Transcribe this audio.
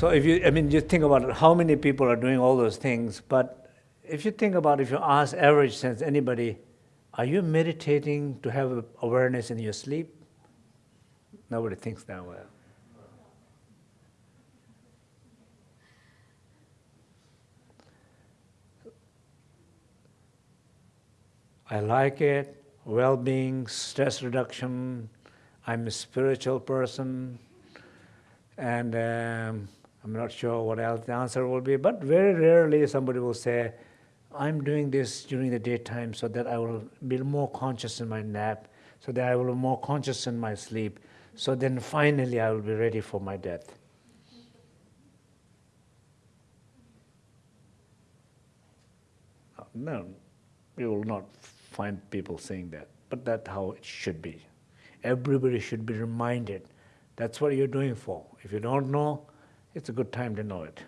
So if you, I mean, you think about how many people are doing all those things, but if you think about, if you ask average sense anybody, are you meditating to have awareness in your sleep? Nobody thinks that way. I like it, well-being, stress reduction. I'm a spiritual person, and um, I'm not sure what else the answer will be, but very rarely somebody will say, I'm doing this during the daytime so that I will be more conscious in my nap, so that I will be more conscious in my sleep, so then finally I will be ready for my death. Uh, no, you will not find people saying that, but that's how it should be. Everybody should be reminded that's what you're doing for. If you don't know, it's a good time to know it.